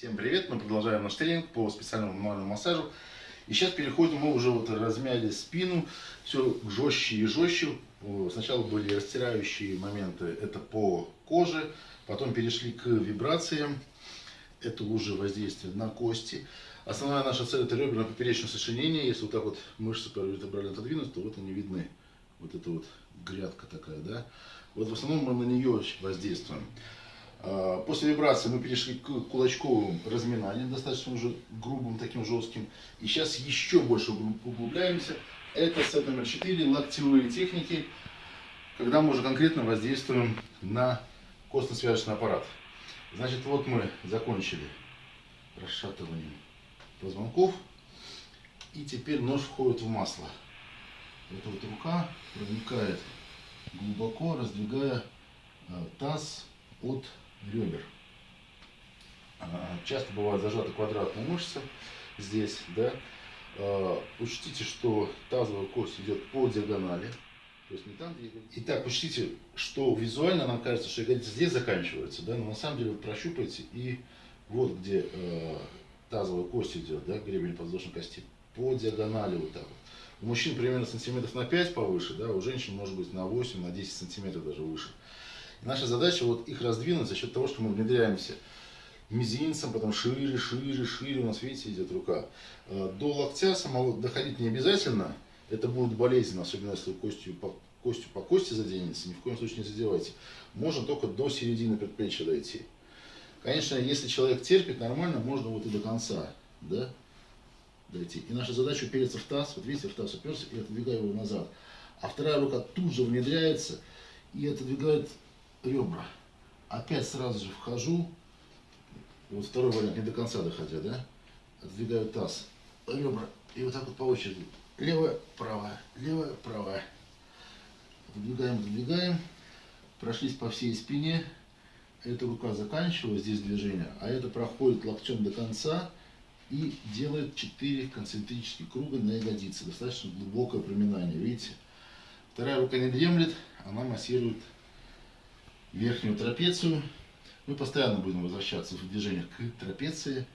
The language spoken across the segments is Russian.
Всем привет! Мы продолжаем наш тренинг по специальному мануальному массажу. И сейчас переходим, мы уже вот размяли спину, все жестче и жестче. Сначала были растирающие моменты, это по коже, потом перешли к вибрациям, это уже воздействие на кости. Основная наша цель это реберно-поперечное сочленение. Если вот так вот мышцы вертебрально отодвинуть, то вот они видны. Вот эта вот грядка такая, да. Вот в основном мы на нее воздействуем. А, после вибрации мы перешли к кулачковым разминаниям, достаточно уже грубым, таким жестким. И сейчас еще больше углубляемся. Это сет номер 4, локтевые техники, когда мы уже конкретно воздействуем на костно-связочный аппарат. Значит, вот мы закончили расшатыванием позвонков. И теперь нож входит в масло. Эта вот рука проникает глубоко, раздвигая а, таз от ребер. А, часто бывает зажата квадратная мышца здесь, да. А, учтите, что тазовая кость идет по диагонали. То есть не там, где Итак, учтите, что визуально нам кажется, что ягодица здесь заканчивается, да, но на самом деле вы прощупайте и вот где э, тазовая кость идет, да, гребень подвздошной кости, по диагонали вот так вот. У мужчин примерно сантиметров на 5 повыше, да, у женщин может быть на 8, на 10 сантиметров даже выше. Наша задача вот их раздвинуть за счет того, что мы внедряемся мизинцем, потом шире, шире, шире, у нас, видите, идет рука. Э, до локтя самого доходить не обязательно, это будет болезненно, особенно если костью по, костью по кости заденется, ни в коем случае не задевайте. Можно только до середины предплечья дойти. Конечно, если человек терпит нормально, можно вот и до конца, да, дойти. И наша задача упереться в таз, вот видите, в таз уперся и отодвигаю его назад. А вторая рука тут же внедряется и отодвигает ребра. Опять сразу же вхожу. Вот второй вариант, не до конца доходя, да? Отдвигаю таз, ребра. И вот так вот по очереди. Левая, правая, левая, правая. Выдвигаем, выдвигаем. Прошлись по всей спине. Эта рука заканчивает здесь движение, а это проходит локтем до конца и делает 4 концентрических круга на ягодице. Достаточно глубокое проминание, видите? Вторая рука не дремлет, она массирует верхнюю трапецию. Мы постоянно будем возвращаться в движениях к трапеции.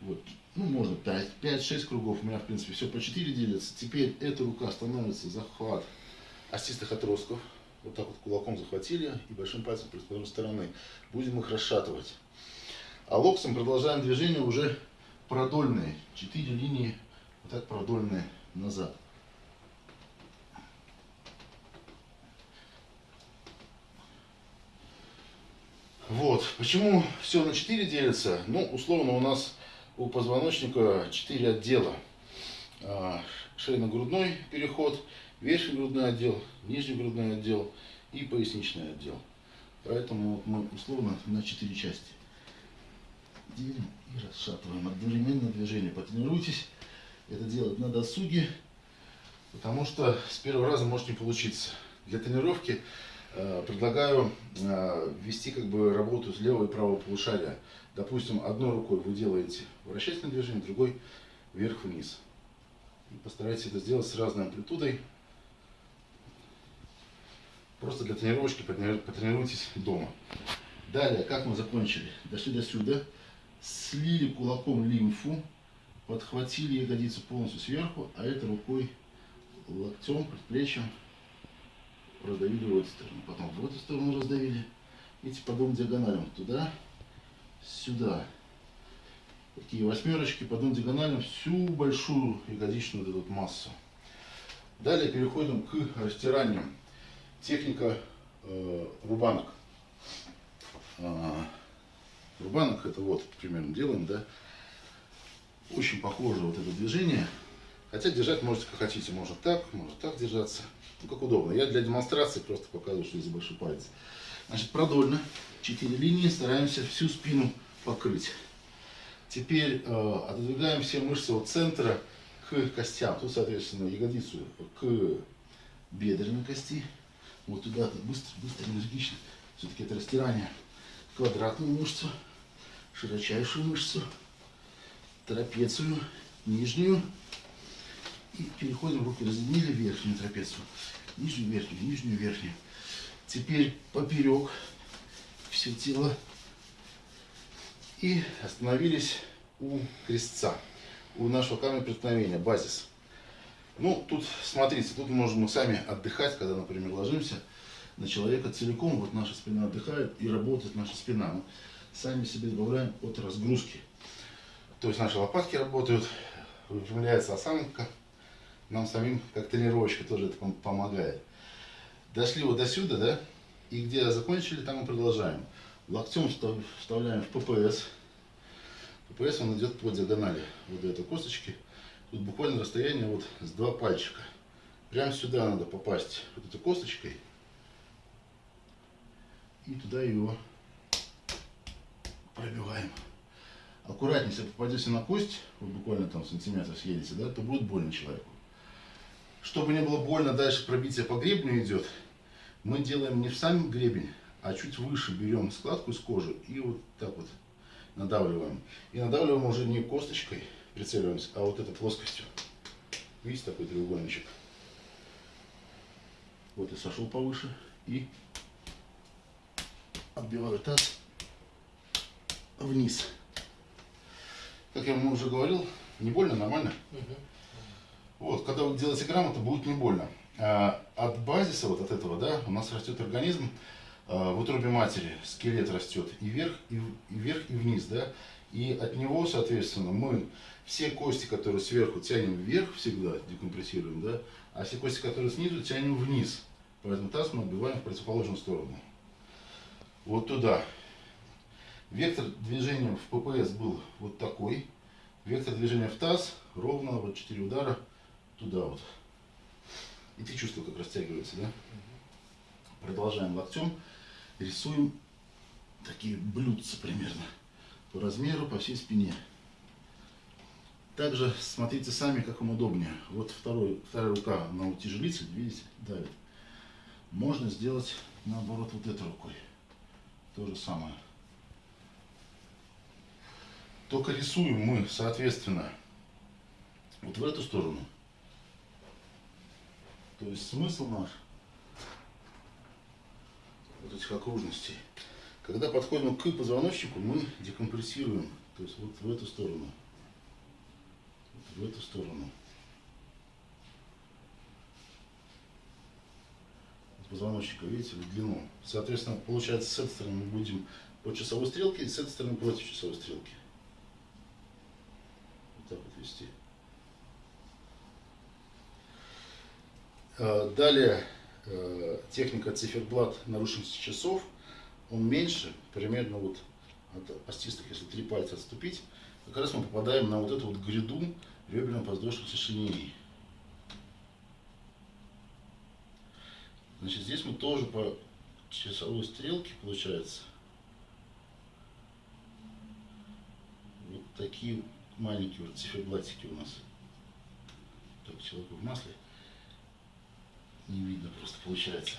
Вот. Ну, можно 5-6 кругов. У меня, в принципе, все по 4 делится. Теперь эта рука становится захват остистых отростков. Вот так вот кулаком захватили и большим пальцем другой стороны. Будем их расшатывать. А локтем продолжаем движение уже продольные. 4 линии вот так продольные назад. Вот. Почему все на 4 делится? Ну, условно, у нас у позвоночника 4 отдела. А, шейно-грудной переход, верхний грудной отдел, нижний грудной отдел и поясничный отдел. Поэтому мы условно на 4 части делим и расшатываем. Одновременно движение. Потренируйтесь это делать на досуге, потому что с первого раза может не получиться. Для тренировки предлагаю э, ввести как бы работу с левого и правого полушария. Допустим, одной рукой вы делаете вращательное движение, другой вверх-вниз. Постарайтесь это сделать с разной амплитудой. Просто для тренировочки потренируйтесь дома. Далее, как мы закончили? Дошли до сюда, слили кулаком лимфу, подхватили ягодицу полностью сверху, а это рукой, локтем, предплечьем раздавили в эту сторону, потом в эту сторону раздавили. Видите, по двум диагоналям, туда, сюда. Такие восьмерочки по двум диагоналям, всю большую ягодичную вот эту массу. Далее переходим к растиранию. Техника э, рубанок. Э, рубанок это вот примерно делаем, да. Очень похоже вот это движение. Хотя держать можете как хотите, можно так, можно так держаться ну, как удобно. Я для демонстрации просто показываю, что здесь большой палец. Значит, продольно, 4 линии, стараемся всю спину покрыть. Теперь э, отодвигаем все мышцы от центра к костям. Тут, соответственно, ягодицу к бедренной кости. Вот туда -то быстро, быстро, энергично. Все-таки это растирание. Квадратную мышцу, широчайшую мышцу, трапецию, нижнюю. И переходим, руки разъединили верхнюю трапецию, нижнюю, верхнюю, нижнюю, верхнюю. Теперь поперек все тело И остановились у крестца, у нашего камня преткновения, базис. Ну, тут, смотрите, тут можем мы сами отдыхать, когда, например, ложимся на человека целиком, вот наша спина отдыхает и работает наша спина. Мы сами себе добавляем от разгрузки. То есть наши лопатки работают, выпрямляется осанка, нам самим как тренировочка тоже это помогает. Дошли вот до сюда, да, и где закончили, там мы продолжаем. Локтем вставляем в ППС. ППС он идет по диагонали вот до этой косточки. Тут буквально расстояние вот с два пальчика. Прямо сюда надо попасть вот этой косточкой. И туда его пробиваем. Аккуратнее, если попадете на кость, вот буквально там сантиметр съедете, да, то будет больно человеку. Чтобы не было больно, дальше пробитие по гребню идет. Мы делаем не в сам гребень, а чуть выше берем складку из кожи и вот так вот надавливаем. И надавливаем уже не косточкой, прицеливаемся, а вот этой плоскостью. Видите, такой треугольничек. Вот и сошел повыше и отбиваю таз вниз. Как я вам уже говорил, не больно, нормально. Угу. Вот, когда вы делаете грамотно, будет не больно. А от базиса, вот от этого, да, у нас растет организм, а, в утробе матери скелет растет и вверх, и, и вверх, и вниз, да, и от него, соответственно, мы все кости, которые сверху, тянем вверх всегда, декомпрессируем, да, а все кости, которые снизу, тянем вниз. Поэтому таз мы отбиваем в противоположную сторону. Вот туда. Вектор движения в ППС был вот такой. Вектор движения в таз ровно, вот 4 удара, туда вот. И ты чувствуешь, как растягивается, да? Продолжаем локтем рисуем такие блюдца примерно по размеру, по всей спине. Также смотрите сами, как вам удобнее. Вот второй, вторая рука на утяжелитель, видите, давит. Можно сделать наоборот вот этой рукой. То же самое. Только рисуем мы, соответственно, вот в эту сторону. То есть смысл наш – вот этих окружностей. Когда подходим к позвоночнику, мы декомпрессируем, то есть вот в эту сторону, вот в эту сторону. позвоночника, видите, в длину. Соответственно, получается, с этой стороны мы будем по часовой стрелке, и с этой стороны против часовой стрелки. Вот так вот вести. Далее э, техника циферблат нарушенности часов, он меньше, примерно вот от остистых, если три пальца отступить, как раз мы попадаем на вот эту вот гряду реберно-подвздошных сочленений. Значит, здесь мы тоже по часовой стрелке, получается, вот такие маленькие вот циферблатики у нас. Так, человек в масле не видно просто получается.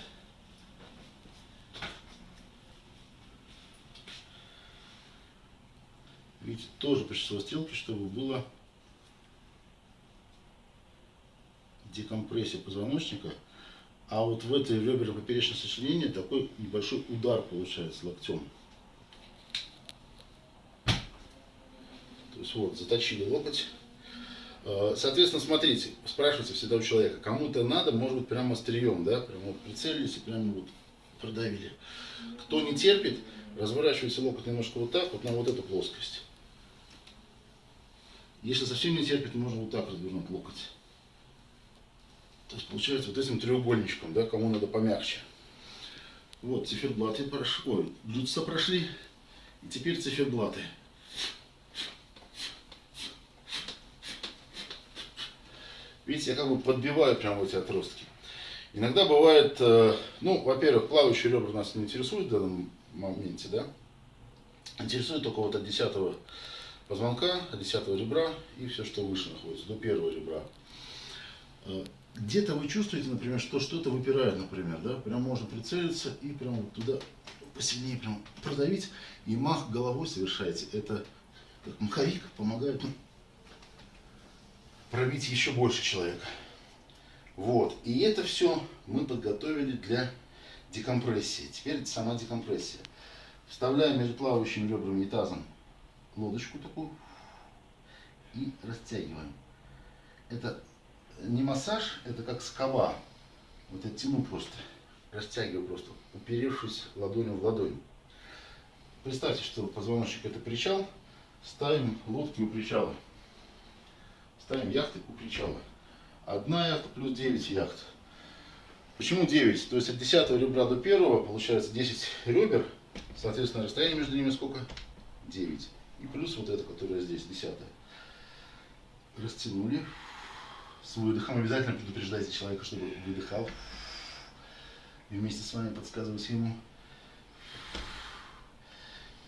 Видите, тоже часовой стрелке, чтобы было декомпрессия позвоночника. А вот в этой реберно-поперечном сочленении такой небольшой удар получается локтем. То есть вот, заточили локоть. Э, соответственно, смотрите, спрашивайте всегда у человека, кому-то надо, может быть, прямо острием, да, прямо вот прицелились и прямо вот продавили. Кто не терпит, разворачивайте локоть немножко вот так, вот на вот эту плоскость. Если совсем не терпит, можно вот так развернуть локоть. То есть получается вот этим треугольничком, да, кому надо помягче. Вот, циферблаты прошли, ой, блюдца прошли, и теперь циферблаты. Видите, я как бы подбиваю прямо эти отростки. Иногда бывает, э, ну, во-первых, плавающие ребра нас не интересуют в данном моменте, да. Интересует только вот от 10 позвонка, от 10 ребра и все, что выше находится, до первого ребра. Э, где-то вы чувствуете, например, что что-то выпирает, например, да, прям можно прицелиться и прям туда посильнее прям продавить, и мах головой совершаете. Это как маховик помогает ну, пробить еще больше человека. Вот. И это все мы подготовили для декомпрессии. Теперь сама декомпрессия. Вставляем между плавающими ребрами и тазом лодочку такую и растягиваем. Это не массаж, это как скоба. Вот я тяну просто, растягиваю просто, уперевшись ладонью в ладонь. Представьте, что позвоночник это причал, ставим лодки у причала. Ставим яхты у причала. Одна яхта плюс 9 яхт. Почему 9? То есть от 10 ребра до 1 получается 10 ребер. Соответственно, расстояние между ними сколько? 9. И плюс вот это, которое здесь, 10. Растянули. С выдохом обязательно предупреждайте человека, чтобы выдыхал. И вместе с вами подсказывайте ему.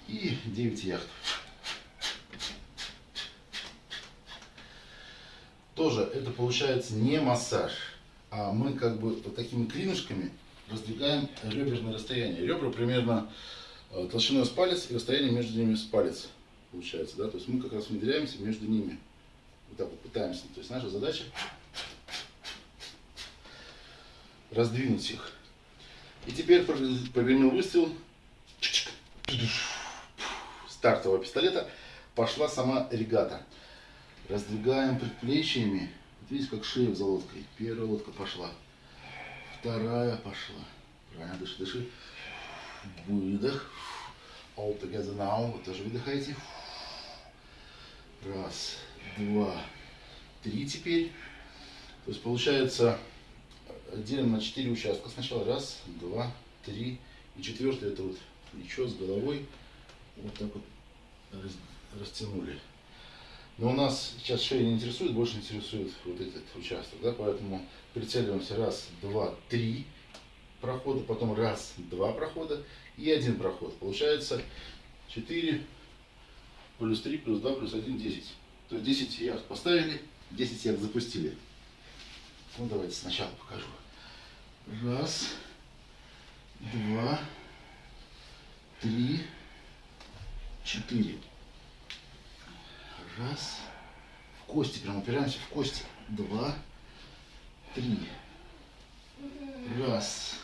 И 9 яхт. Тоже это получается не массаж, а мы как бы вот такими клинышками раздвигаем реберное расстояние. Ребра примерно э, толщиной с палец и расстояние между ними с палец получается, да, то есть мы как раз внедряемся между ними, вот так вот пытаемся, то есть наша задача раздвинуть их. И теперь прогремел выстрел. Стартового пистолета, пошла сама регата. Раздвигаем предплечьями, вот видите, как шея за лодкой. Первая лодка пошла, вторая пошла. Правильно, дыши, дыши. Выдох. All together now. Вы тоже выдыхаете. Раз, два, три теперь. То есть получается делим на четыре участка. Сначала раз, два, три. И четвертый это вот плечо с головой. Вот так вот растянули. Но у нас сейчас шея не интересует, больше интересует вот этот участок. Да? Поэтому прицеливаемся раз, два, три прохода, потом раз, два прохода и один проход. Получается 4 плюс 3 плюс 2 плюс 1, 10. То есть 10 яхт поставили, 10 яхт запустили. Ну давайте сначала покажу. Раз, два, три, четыре. Раз. В кости, прям упираемся в кости. Два, три. Раз,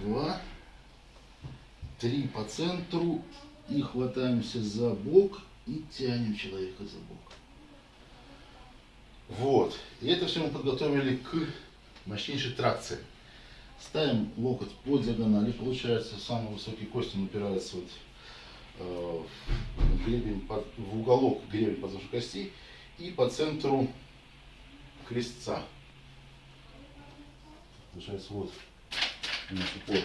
два, три по центру и хватаемся за бок и тянем человека за бок. Вот. И это все мы подготовили к мощнейшей тракции. Ставим локоть под диагонали, получается самый высокий кость он упирается вот, гребень под, в уголок гребень подвздошной кости и по центру крестца. Получается вот у нас упор.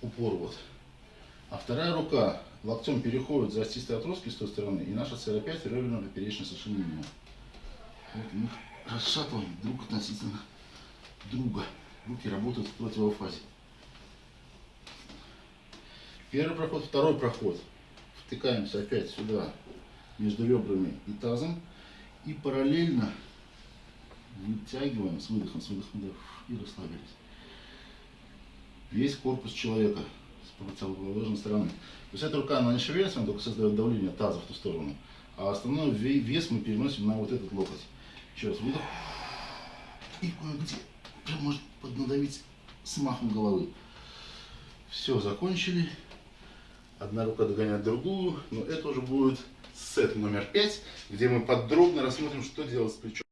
Упор вот. А вторая рука локтем переходит за остистые отростки с той стороны, и наша цель опять реберная поперечная совершенно мимо. Вот мы расшатываем друг относительно друга. Руки работают в противофазе. Первый проход, второй проход. Втыкаемся опять сюда, между ребрами и тазом. И параллельно вытягиваем с выдохом, с выдохом, и расслабились. Весь корпус человека с противоположной стороны. То есть эта рука, она не шевелится, она только создает давление таза в ту сторону. А основной вес мы переносим на вот этот локоть. Еще раз выдох. И кое-где прям может поднадавить с махом головы. Все, закончили. Одна рука догоняет другую, но это уже будет сет номер 5, где мы подробно рассмотрим, что делать с плечом.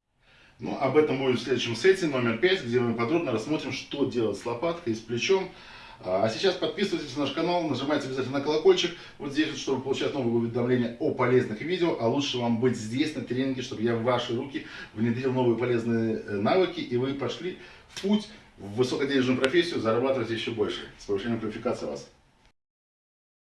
Ну, об этом будет в следующем сете номер 5, где мы подробно рассмотрим, что делать с лопаткой и с плечом. А сейчас подписывайтесь на наш канал, нажимайте обязательно на колокольчик вот здесь, чтобы получать новые уведомления о полезных видео. А лучше вам быть здесь на тренинге, чтобы я в ваши руки внедрил новые полезные э, навыки, и вы пошли в путь в высокоденежную профессию, зарабатывать еще больше с повышением квалификации вас.